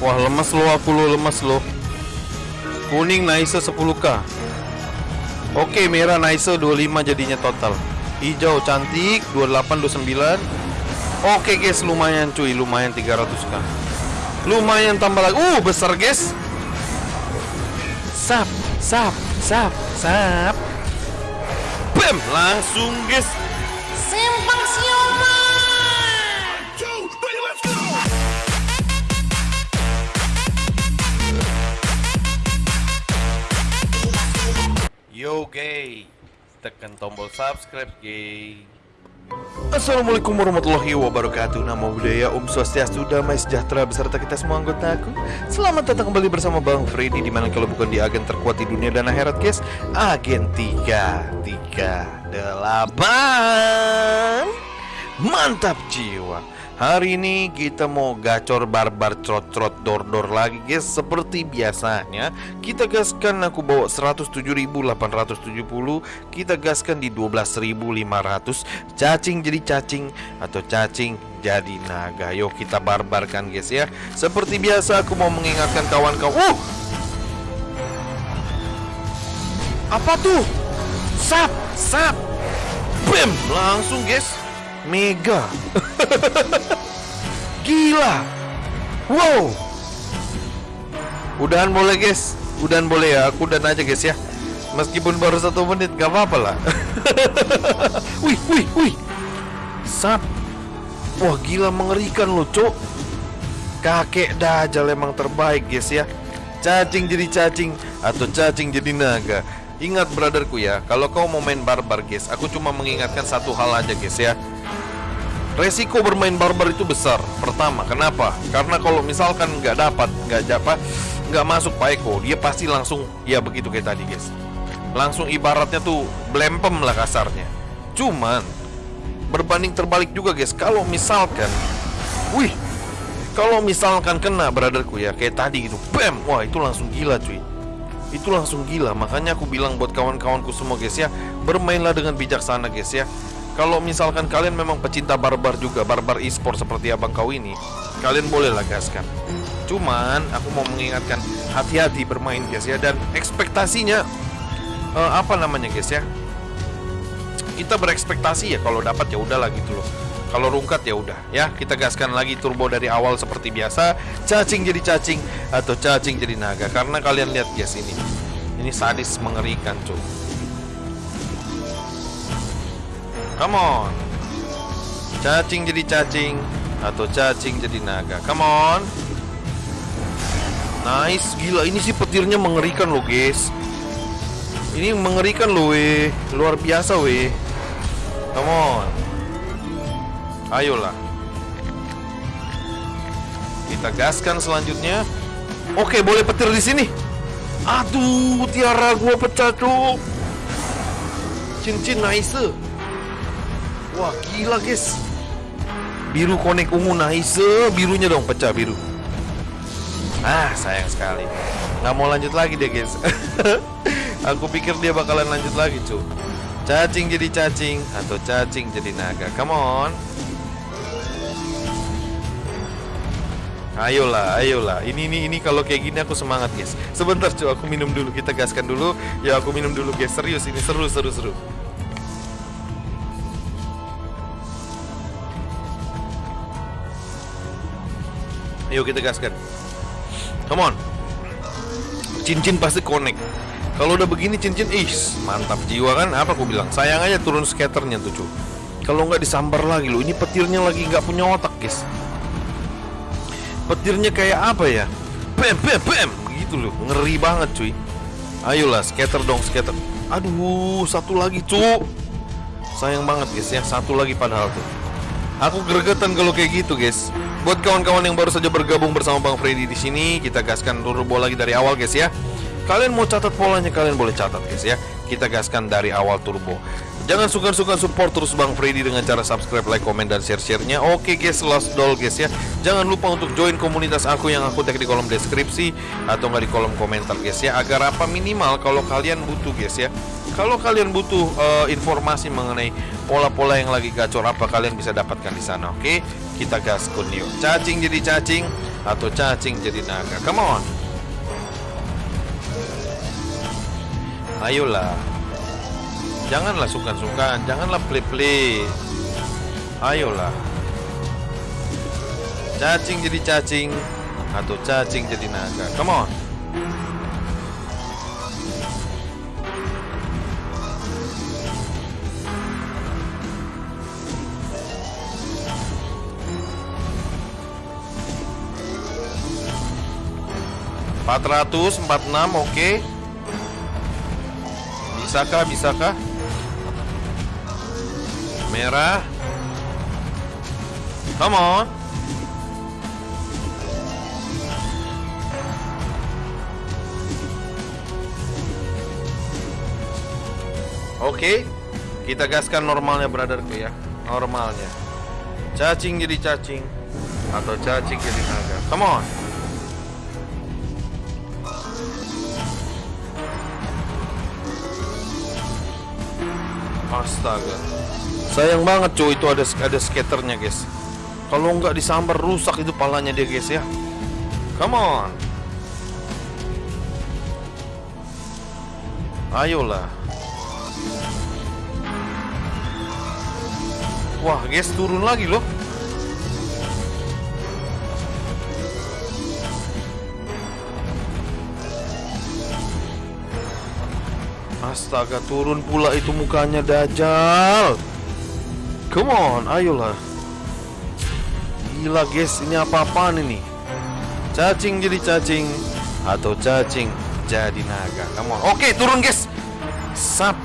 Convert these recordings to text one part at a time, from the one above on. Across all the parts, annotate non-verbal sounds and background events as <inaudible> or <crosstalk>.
Wah lemes lo aku lo lemes lo Kuning nice 10k Oke merah nice 25 jadinya total. Hijau cantik 28 29 Oke guys lumayan cuy lumayan 300k Lumayan tambah lagi. Uh besar guys. Sap Sap Sap Sap. Bam langsung guys. Simpang siomay. Yo gay. Tekan tombol subscribe gay. Assalamualaikum warahmatullahi wabarakatuh. Nama budaya Om Swastiastu Damai Sejahtera beserta kita semua anggota aku. Selamat datang kembali bersama Bang Freddy Di mana kalau bukan di agen terkuat di dunia dan akhirat guys. Agen 3 3 8 Mantap jiwa Hari ini kita mau gacor barbar trot-trot dor-dor lagi guys Seperti biasanya Kita gaskan aku bawa 107.870 Kita gaskan di 12.500 Cacing jadi cacing Atau cacing jadi naga Yuk kita barbarkan guys ya Seperti biasa aku mau mengingatkan kawan-kawan Uh! Apa tuh? Sap! Sap! Bam! Langsung guys Mega <laughs> Gila. Wow. Udahan boleh guys. Udahan boleh ya. Aku udahan aja guys ya. Meskipun baru satu menit Gak apa-apa lah. <laughs> Wih wih wih. Sap. Wah gila mengerikan loh cok Kakek dajal emang terbaik guys ya. Cacing jadi cacing Atau cacing jadi naga. Ingat brotherku ya. Kalau kau mau main barbar guys Aku cuma mengingatkan satu hal aja guys ya Resiko bermain barbar itu besar. Pertama, kenapa? Karena kalau misalkan nggak dapat, nggak dapat, nggak masuk Pak Eko, dia pasti langsung ya begitu kayak tadi, guys. Langsung ibaratnya tuh blempem lah kasarnya. Cuman berbanding terbalik juga, guys. Kalau misalkan, wih, kalau misalkan kena brotherku ya kayak tadi gitu, bam, wah itu langsung gila cuy. Itu langsung gila. Makanya aku bilang buat kawan-kawanku semua, guys ya, bermainlah dengan bijaksana, guys ya kalau misalkan kalian memang pecinta barbar juga, barbar e-sport seperti abang kau ini, kalian boleh lah gaskan. Cuman aku mau mengingatkan hati-hati bermain guys ya dan ekspektasinya uh, apa namanya guys ya? Kita berekspektasi ya kalau dapat ya udahlah gitu loh. Kalau rungkat ya udah ya kita gaskan lagi turbo dari awal seperti biasa cacing jadi cacing atau cacing jadi naga karena kalian lihat guys ini ini sadis mengerikan cuy Come on. Cacing jadi cacing Atau cacing jadi naga. Come on. Nice Gila. Ini sih petirnya mengerikan loh guys. Ini mengerikan loh weh. Luar biasa weh. Come on. Ayolah. Kita gaskan selanjutnya. Oke boleh petir di sini. Aduh tiara gua pecah tuh Cincin nice Wah gila guys Biru konek ungu nice Birunya dong pecah biru Ah sayang sekali Nggak mau lanjut lagi deh guys <laughs> Aku pikir dia bakalan lanjut lagi cu Cacing jadi cacing Atau cacing jadi naga Come on Ayolah, ayolah. Ini ini ini kalau kayak gini aku semangat, guys. Sebentar, cu, aku minum dulu. Kita gaskan dulu. Ya, aku minum dulu, guys. Serius ini seru seru seru. Ayo kita gaskan. Come on. Cincin pasti connect Kalau udah begini cincin Ih mantap jiwa kan? Apa aku bilang? Sayang aja turun skaternya tuh cu. Kalau nggak disambar lagi lo Ini petirnya lagi nggak punya otak guys. Petirnya kayak apa ya? Bam bam bam. Gitu loh. Ngeri banget cuy. Ayolah skater dong skater. Aduh Satu lagi cu. Sayang banget guys ya. Satu lagi padahal tuh. Aku gregetan kalau kayak gitu guys Buat kawan-kawan yang baru saja bergabung bersama Bang Freddy di sini, kita gaskan turbo lagi dari awal guys ya. Kalian mau catat polanya kalian boleh catat guys ya. Kita gaskan dari awal turbo. Jangan suka-suka support terus Bang Freddy dengan cara subscribe, like, komen, dan share-sharenya Oke guys, last doll guys ya Jangan lupa untuk join komunitas aku yang aku tag di kolom deskripsi Atau nggak di kolom komentar guys ya Agar apa minimal kalau kalian butuh guys ya Kalau kalian butuh uh, informasi mengenai pola-pola yang lagi gacor apa Kalian bisa dapatkan di sana oke Kita gaskun yuk Cacing jadi cacing atau cacing jadi naga. Come on. Ayolah. Janganlah sukan-sukan, janganlah play-play. Ayolah. Cacing jadi cacing atau cacing jadi naga. Come on. Empat ratus empat enam oke Bisakah bisakah Merah Come on Oke, kita gaskan normalnya brotherku ya. Normalnya. Cacing jadi cacing atau cacing jadi naga. Come on. Astaga. Sayang banget cuy itu ada ada skaternya guys. Kalau nggak disambar rusak itu palanya dia guys ya. Come on. Ayolah. Wah, guys turun lagi loh. Astaga, turun pula itu mukanya Dajjal. Come on, ayolah. Gila guys, ini apa-apaan ini? Cacing jadi cacing atau cacing jadi naga. Come on. Oke, turun guys. Sap.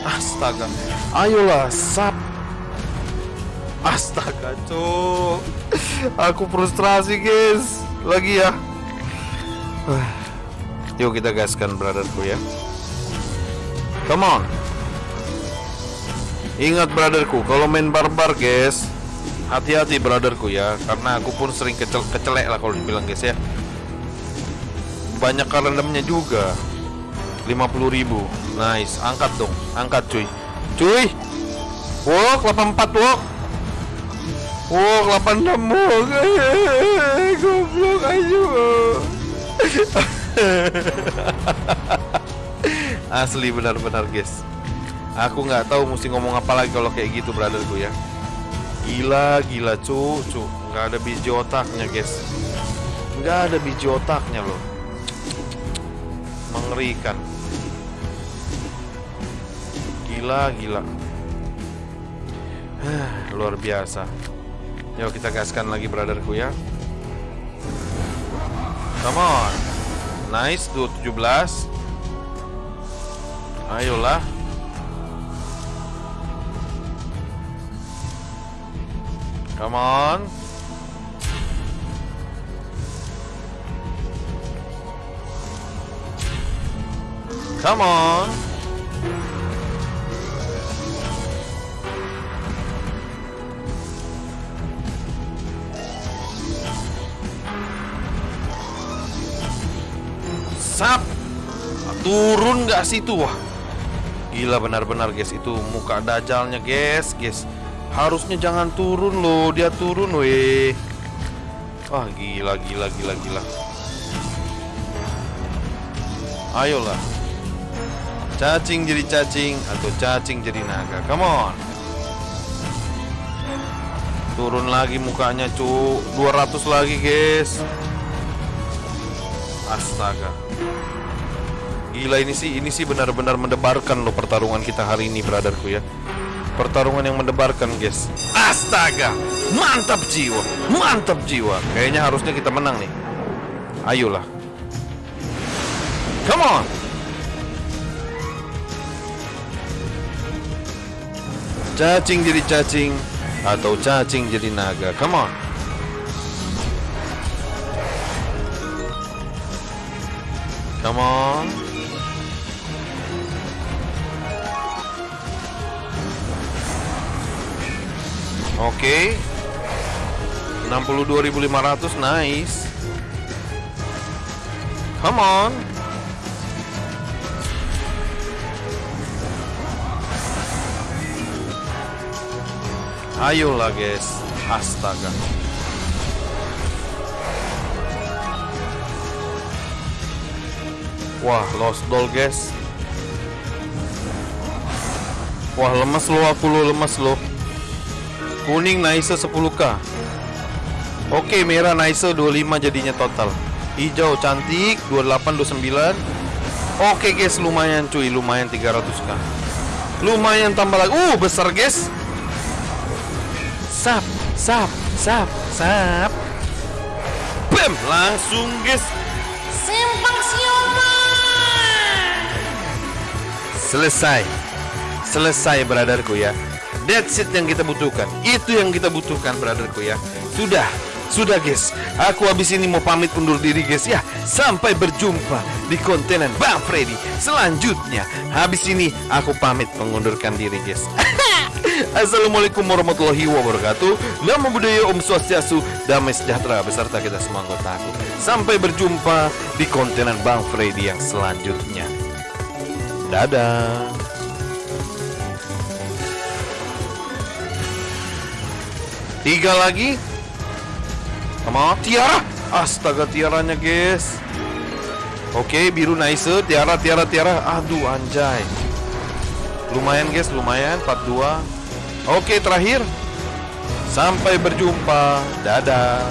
Astaga. Ayolah, sap. Astaga, cuk. Aku frustrasi, guys. Lagi ya. <sighs> Yuk kita gaskan brotherku ya. Come on. Ingat brotherku, kalau main barbar, guys, hati-hati brotherku ya, karena aku pun sering kecel kecelek lah kalau dibilang guys ya. Banyak kalandamnya juga. 50.000. Nice, angkat dong, angkat cuy. Cuy. Wok 84 wok. Wok 86 wok. Goblok aja. <laughs> Asli benar-benar guys. Aku nggak tahu mesti ngomong apa lagi kalau kayak gitu brotherku ya. Gila gila cu cu nggak ada biji otaknya guys. Nggak ada biji otaknya loh. Mengerikan. Gila gila. Luar biasa. Yuk kita gaskan lagi brotherku ya. Come on. Nice 217. Ayolah. Come on. Come on. Sap. Turun nggak situ wah. Gila benar-benar guys itu muka dajalnya guys, guys. Harusnya jangan turun loh, dia turun weh. Wah, gila gila gila gila. Ayolah. Cacing jadi cacing atau cacing jadi naga. Come on. Turun lagi mukanya, cu. 200 lagi, guys. Astaga. Gila ini sih, ini sih benar-benar mendebarkan loh pertarungan kita hari ini, brotherku ya. Pertarungan yang mendebarkan, guys. Astaga, mantap jiwa, mantap jiwa. Kayaknya harusnya kita menang nih. Ayolah. Come on. Cacing jadi cacing atau cacing jadi naga. Come on. okay. 62.500 nice. Come on. Ayolah guys. Astaga. Wah lost doll guys. Wah lemes lo aku lo lemes lo. Kuning nice 10k. Oke, merah nice 25 jadinya total. Hijau cantik 28 29. Oke, guys, lumayan cuy, lumayan 300k. Lumayan tambah lagi. Uh, besar, guys. Sap, sap, sap, sap. Bam, langsung, guys. Simpang siomay. Selesai. Selesai brotherku ya. That's it yang kita butuhkan. Itu yang kita butuhkan brotherku ya. Sudah. Sudah guys. Aku habis ini mau pamit undur diri guys ya. Sampai berjumpa di kontenan Bang Freddy selanjutnya. Habis ini aku pamit mengundurkan diri guys. <laughs> Assalamualaikum warahmatullahi wabarakatuh Namo Buddhaya Om Swastiastu Damai sejahtera beserta kita semua anggota aku Sampai berjumpa di kontenan Bang Freddy yang selanjutnya Dadah Tiga lagi. Sama Tiara. Astaga tiaranya guys. Oke biru nice. Tiara tiara tiara. Aduh anjay. Lumayan guys lumayan. 42 Oke terakhir. Sampai berjumpa. Dadah